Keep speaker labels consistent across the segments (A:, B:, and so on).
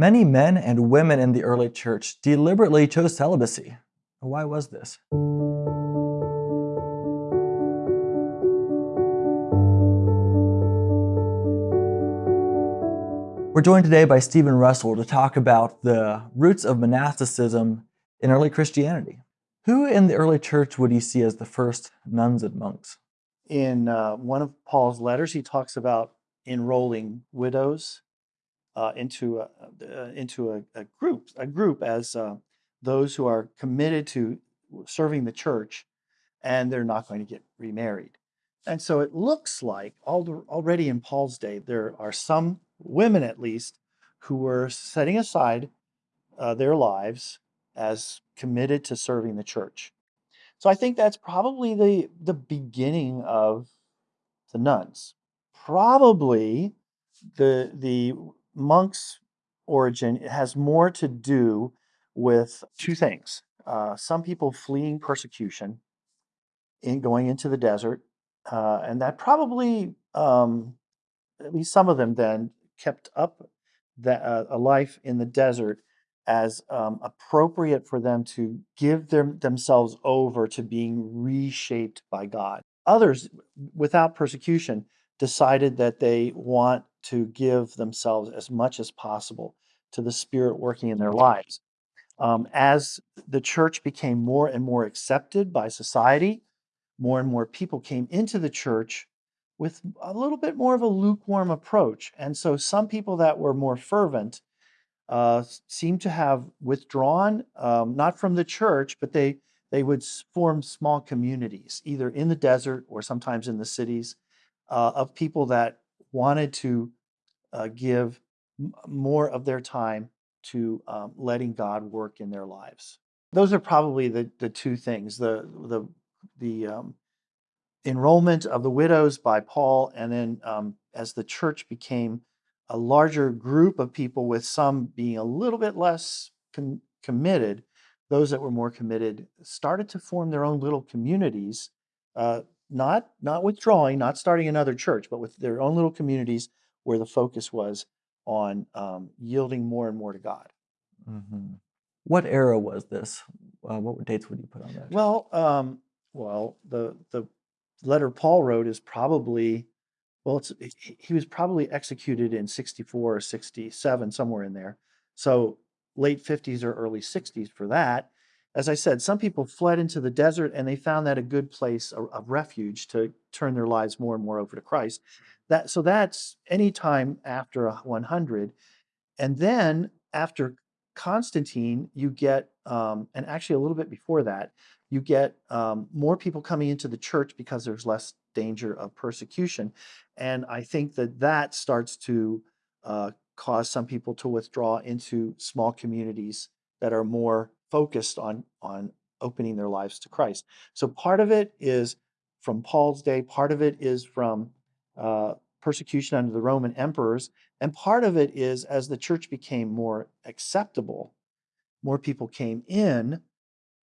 A: Many men and women in the early church deliberately chose celibacy. Why was this? We're joined today by Stephen Russell to talk about the roots of monasticism in early Christianity. Who in the early church would you see as the first nuns and monks?
B: In uh, one of Paul's letters, he talks about enrolling widows uh, into a, uh, into a, a, group a group as uh, those who are committed to serving the church, and they're not going to get remarried. And so it looks like already in Paul's day there are some women, at least, who were setting aside uh, their lives as committed to serving the church. So I think that's probably the the beginning of the nuns. Probably the the monks' origin has more to do with two things. Uh, some people fleeing persecution in going into the desert, uh, and that probably, um, at least some of them then, kept up that, uh, a life in the desert as um, appropriate for them to give them, themselves over to being reshaped by God. Others, without persecution, decided that they want to give themselves as much as possible to the Spirit working in their lives. Um, as the church became more and more accepted by society, more and more people came into the church with a little bit more of a lukewarm approach. And so some people that were more fervent uh, seem to have withdrawn, um, not from the church, but they, they would form small communities, either in the desert or sometimes in the cities, uh, of people that wanted to uh, give more of their time to um, letting God work in their lives. Those are probably the, the two things the, the, the um, enrollment of the widows by Paul, and then um, as the church became a larger group of people, with some being a little bit less com- committed, those that were more committed started to form their own little communities, uh, not not withdrawing, not starting another church, but with their own little communities where the focus was on um, yielding more and more to God.
A: Mm-hmm. What era was this? Uh, what dates would you put on that?
B: Well, um, well, the the letter Paul wrote is probably well, it's he was probably executed in 64 or 67, somewhere in there. So late 50s or early 60s for that. As I said, some people fled into the desert and they found that a good place of refuge to turn their lives more and more over to Christ. That so that's any time after 100, and then after Constantine, you get um, and actually a little bit before that, you get um, more people coming into the church because there's less danger of persecution. And I think that that starts to uh, cause some people to withdraw into small communities that are more focused on, on opening their lives to Christ. So part of it is from Paul's day, part of it is from uh, persecution under the Roman emperors, and part of it is as the church became more acceptable, more people came in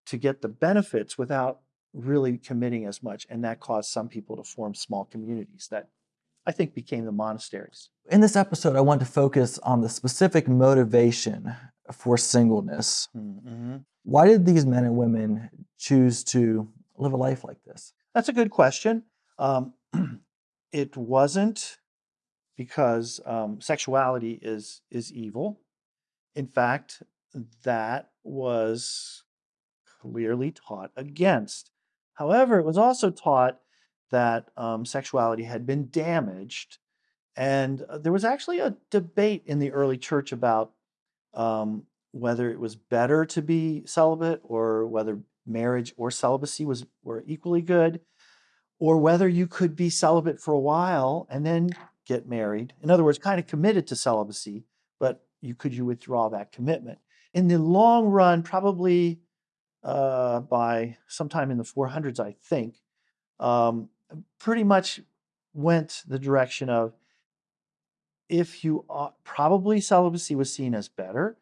B: to get the benefits without really committing as much. And that caused some people to form small communities that I think became the monasteries.
A: In this episode, I want to focus on the specific motivation for singleness. Mm-hmm. Why did these men and women choose to live a life like this?
B: That's a good question. Um, it wasn't because um, sexuality is is evil. In fact, that was clearly taught against. However, it was also taught that um, sexuality had been damaged. And uh, there was actually a debate in the early church about um, whether it was better to be celibate or whether marriage or celibacy was were equally good, or whether you could be celibate for a while and then get married. In other words, kind of committed to celibacy, but you could you withdraw that commitment. In the long run, probably uh, by sometime in the 400s, I think, um, pretty much went the direction of if you ought, probably celibacy was seen as better,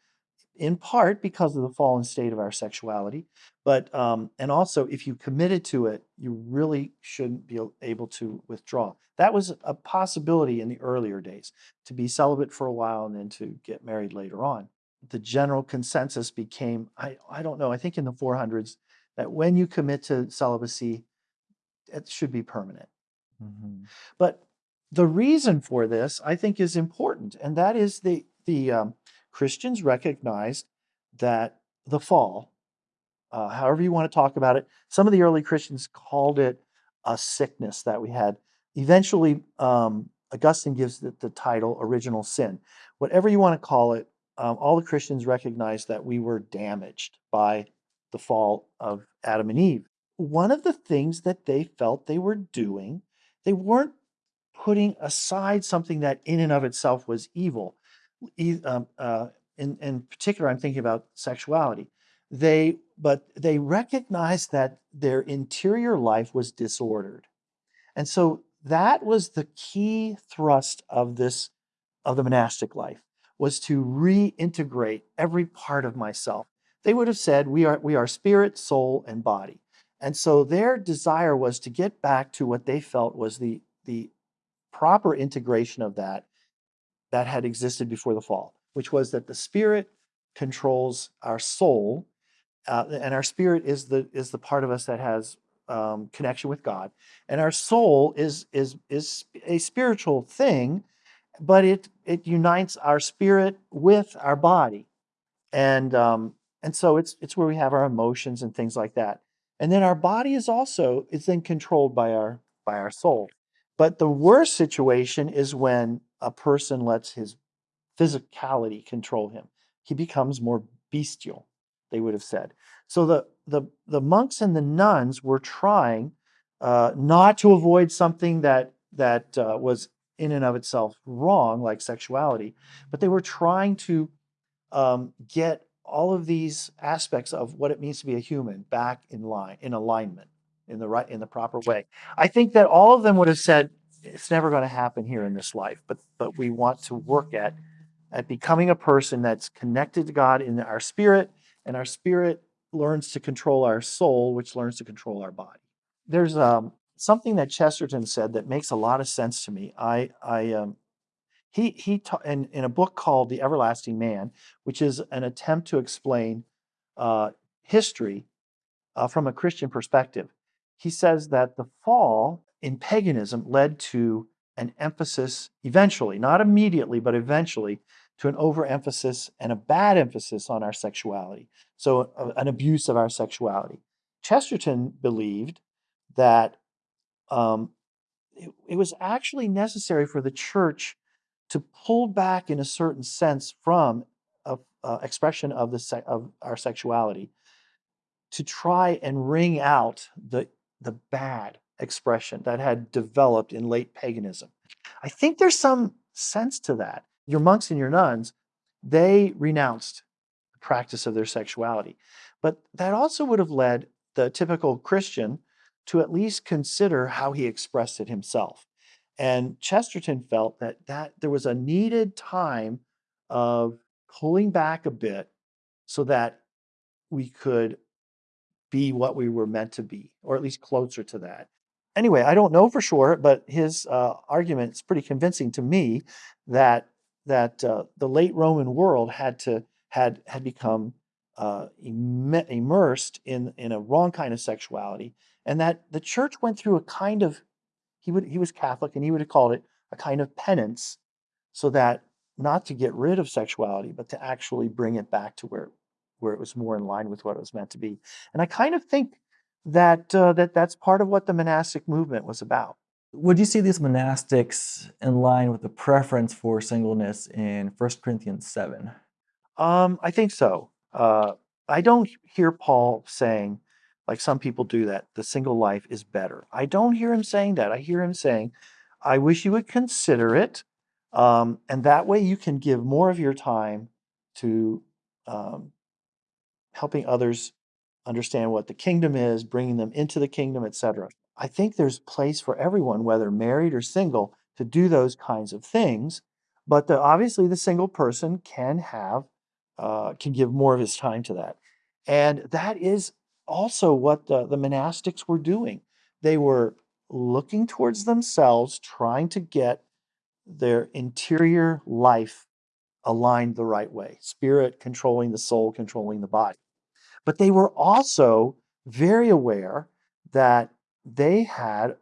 B: in part because of the fallen state of our sexuality, but um, and also if you committed to it, you really shouldn't be able to withdraw. That was a possibility in the earlier days to be celibate for a while and then to get married later on. The general consensus became I I don't know I think in the 400s that when you commit to celibacy, it should be permanent. Mm-hmm. But the reason for this, I think, is important, and that is the the um, Christians recognized that the fall, uh, however you want to talk about it, some of the early Christians called it a sickness that we had. Eventually, um, Augustine gives it the title original sin. Whatever you want to call it, um, all the Christians recognized that we were damaged by the fall of Adam and Eve. One of the things that they felt they were doing, they weren't putting aside something that in and of itself was evil. Um, uh, in, in particular, I'm thinking about sexuality. They, but they recognized that their interior life was disordered. And so that was the key thrust of this, of the monastic life, was to reintegrate every part of myself. They would have said, we are, we are spirit, soul, and body. And so their desire was to get back to what they felt was the, the proper integration of that that had existed before the fall, which was that the spirit controls our soul, uh, and our spirit is the is the part of us that has um, connection with God, and our soul is is is a spiritual thing, but it it unites our spirit with our body, and um, and so it's it's where we have our emotions and things like that, and then our body is also is then controlled by our by our soul. But the worst situation is when a person lets his physicality control him. He becomes more bestial, they would have said. So the, the, the monks and the nuns were trying uh, not to avoid something that, that uh, was in and of itself wrong, like sexuality, but they were trying to um, get all of these aspects of what it means to be a human back in line, in alignment in the right in the proper way. I think that all of them would have said it's never going to happen here in this life, but but we want to work at at becoming a person that's connected to God in our spirit, and our spirit learns to control our soul, which learns to control our body. There's um, something that Chesterton said that makes a lot of sense to me. I I um, he he ta- in, in a book called The Everlasting Man, which is an attempt to explain uh, history uh, from a Christian perspective he says that the fall in paganism led to an emphasis eventually, not immediately, but eventually, to an overemphasis and a bad emphasis on our sexuality. So, uh, an abuse of our sexuality. Chesterton believed that um, it, it was actually necessary for the church to pull back in a certain sense from a, a expression of the of our sexuality to try and wring out the the bad expression that had developed in late paganism. I think there's some sense to that. Your monks and your nuns, they renounced the practice of their sexuality. But that also would have led the typical Christian to at least consider how he expressed it himself. And Chesterton felt that, that there was a needed time of pulling back a bit so that we could be what we were meant to be, or at least closer to that. Anyway, I don't know for sure, but his uh, argument is pretty convincing to me that that uh, the late Roman world had to had had become uh, immersed in in a wrong kind of sexuality, and that the church went through a kind of he would he was Catholic and he would have called it a kind of penance, so that not to get rid of sexuality, but to actually bring it back to where where it was more in line with what it was meant to be. And I kind of think that uh, that that's part of what the monastic movement was about.
A: Would you see these monastics in line with the preference for singleness in 1 Corinthians 7?
B: Um, I think so. Uh, I don't hear Paul saying, like some people do, that the single life is better. I don't hear him saying that. I hear him saying, I wish you would consider it. Um, and that way you can give more of your time to um, helping others understand what the kingdom is, bringing them into the kingdom, etc. I think there's place for everyone, whether married or single, to do those kinds of things. But the, obviously, the single person can have uh, can give more of his time to that. And that is also what the, the monastics were doing. They were looking towards themselves, trying to get their interior life aligned the right way spirit controlling the soul, controlling the body. But they were also very aware that they had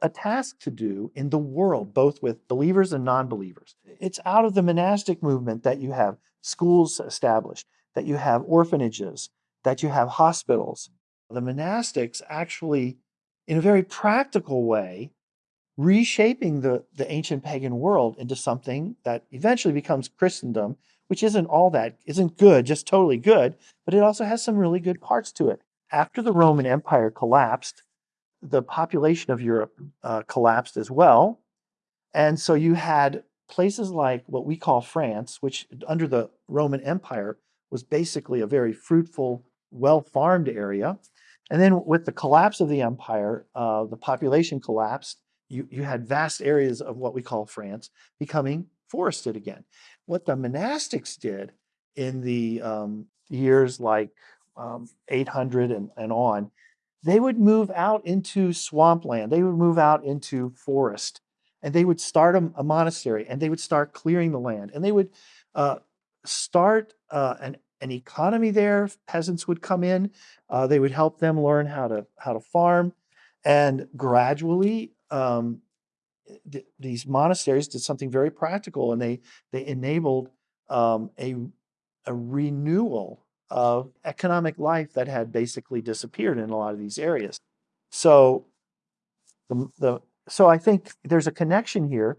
B: a task to do in the world, both with believers and non believers. It's out of the monastic movement that you have schools established, that you have orphanages, that you have hospitals. The monastics actually, in a very practical way, reshaping the, the ancient pagan world into something that eventually becomes Christendom, which isn't all that, isn't good, just totally good, but it also has some really good parts to it. After the Roman Empire collapsed, the population of Europe uh, collapsed as well. And so you had places like what we call France, which under the Roman Empire was basically a very fruitful, well farmed area. And then with the collapse of the empire, uh, the population collapsed. You, you had vast areas of what we call France becoming forested again. What the monastics did in the um, years like um, 800 and, and on they would move out into swampland, they would move out into forest, and they would start a, a monastery and they would start clearing the land and they would uh, start uh, an, an economy there. Peasants would come in, uh, they would help them learn how to, how to farm, and gradually, um, th- these monasteries did something very practical and they, they enabled um, a, a renewal of economic life that had basically disappeared in a lot of these areas. So the, the so I think there's a connection here,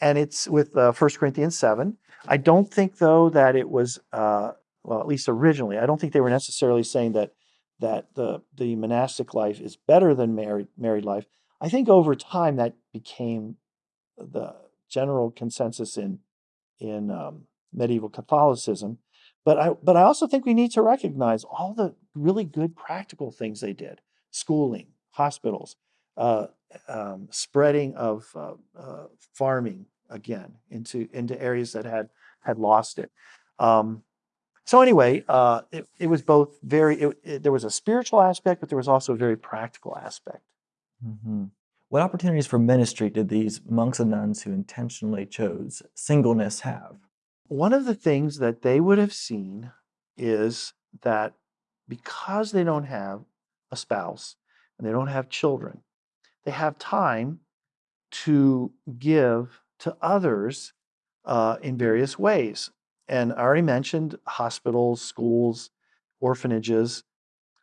B: and it's with uh, 1 Corinthians 7. I don't think though that it was uh, well, at least originally, I don't think they were necessarily saying that that the the monastic life is better than married married life. I think over time that became the general consensus in in um, medieval Catholicism but I, but I also think we need to recognize all the really good practical things they did schooling, hospitals, uh, um, spreading of uh, uh, farming again into, into areas that had, had lost it. Um, so anyway, uh, it, it was both very, it, it, there was a spiritual aspect, but there was also a very practical aspect.
A: Mm-hmm. What opportunities for ministry did these monks and nuns who intentionally chose singleness have?
B: One of the things that they would have seen is that because they don't have a spouse and they don't have children, they have time to give to others uh, in various ways. And I already mentioned hospitals, schools, orphanages,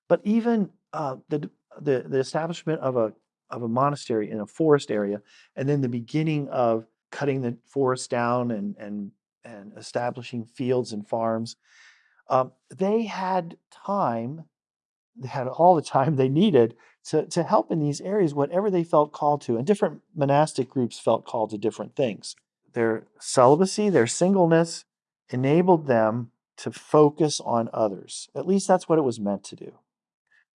B: but even uh, the, the, the establishment of a, of a monastery in a forest area, and then the beginning of cutting the forest down and, and and establishing fields and farms. Um, they had time, they had all the time they needed to, to help in these areas, whatever they felt called to. And different monastic groups felt called to different things. Their celibacy, their singleness enabled them to focus on others. At least that's what it was meant to do.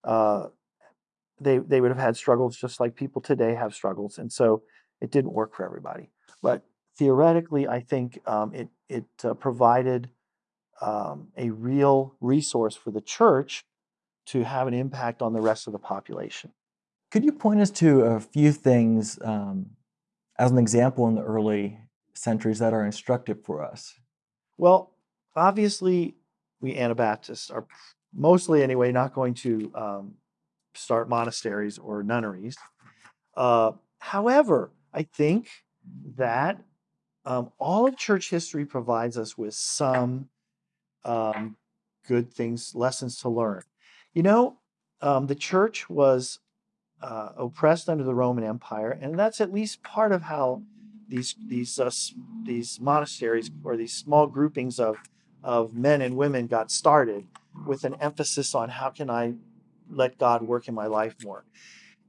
B: Uh, they, they would have had struggles just like people today have struggles. And so it didn't work for everybody. But theoretically, I think um, it, it uh, provided um, a real resource for the church to have an impact on the rest of the population.
A: Could you point us to a few things um, as an example in the early centuries that are instructive for us?
B: Well, obviously, we Anabaptists are mostly, anyway, not going to um, start monasteries or nunneries. Uh, however, I think that um, all of church history provides us with some um, good things, lessons to learn. You know, um, the church was uh, oppressed under the Roman Empire, and that's at least part of how these these uh, these monasteries or these small groupings of of men and women got started, with an emphasis on how can I let God work in my life more.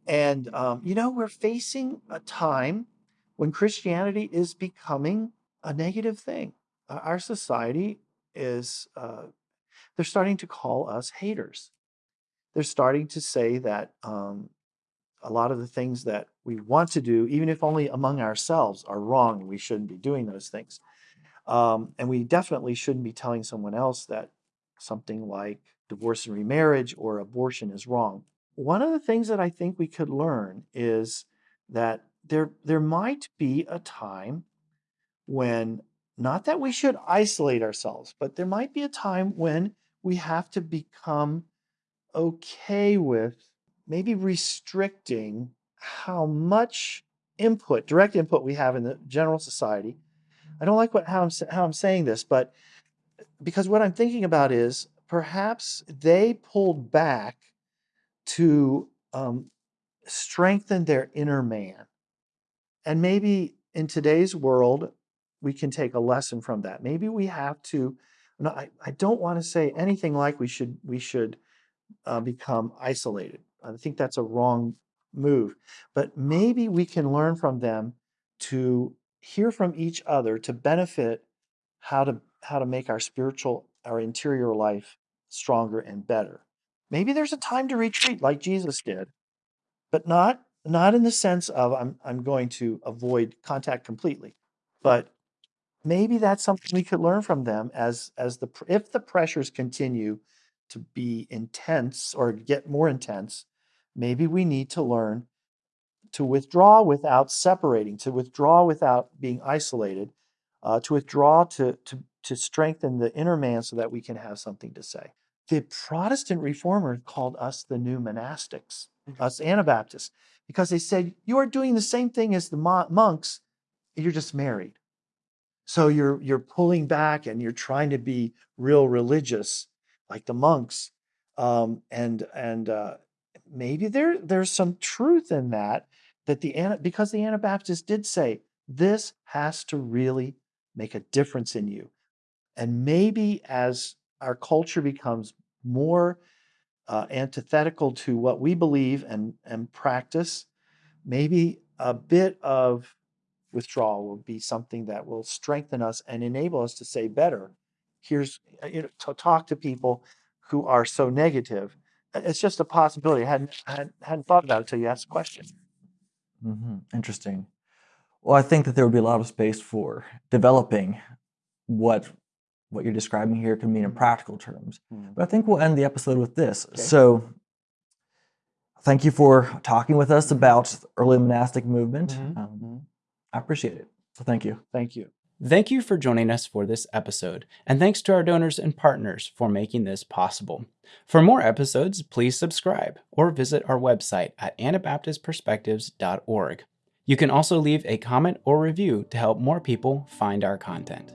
B: And um, you know, we're facing a time when Christianity is becoming a negative thing. Uh, our society is, uh, they're starting to call us haters. They're starting to say that um, a lot of the things that we want to do, even if only among ourselves, are wrong we shouldn't be doing those things. Um, and we definitely shouldn't be telling someone else that something like divorce and remarriage or abortion is wrong. One of the things that I think we could learn is that there, there might be a time when, not that we should isolate ourselves, but there might be a time when we have to become okay with maybe restricting how much input, direct input we have in the general society. I don't like what, how, I'm, how I'm saying this, but because what I'm thinking about is perhaps they pulled back to um, strengthen their inner man. And maybe in today's world, we can take a lesson from that. Maybe we have to. No, I, I don't want to say anything like we should we should uh, become isolated. I think that's a wrong move. But maybe we can learn from them to hear from each other to benefit how to how to make our spiritual our interior life stronger and better. Maybe there's a time to retreat like Jesus did, but not not in the sense of I'm I'm going to avoid contact completely, but maybe that's something we could learn from them as as the if the pressures continue to be intense or get more intense, maybe we need to learn to withdraw without separating, to withdraw without being isolated, uh, to withdraw to, to, to strengthen the inner man so that we can have something to say. The Protestant reformers called us the new monastics, mm-hmm. us Anabaptists, because they said, You are doing the same thing as the monks, you're just married. So you're, you're pulling back and you're trying to be real religious like the monks. Um, and and uh, maybe there there's some truth in that that the because the Anabaptists did say this has to really make a difference in you. And maybe as our culture becomes more uh, antithetical to what we believe and, and practice, maybe a bit of withdrawal will be something that will strengthen us and enable us to say better. Here's uh, you know, to talk to people who are so negative. It's just a possibility. I hadn't, hadn't, hadn't thought about it until you asked the question.
A: Mm-hmm. Interesting. Well, I think that there would be a lot of space for developing what what you're describing here can mean in mm-hmm. practical terms. Mm-hmm. But I think we'll end the episode with this. Okay. So, thank you for talking with us about early monastic movement. Mm-hmm. Um, mm-hmm. I appreciate it. So, thank you.
B: Thank you.
C: Thank you for joining us for this episode, and thanks to our donors and partners for making this possible. For more episodes, please subscribe or visit our website at anabaptistperspectives.org. You can also leave a comment or review to help more people find our content.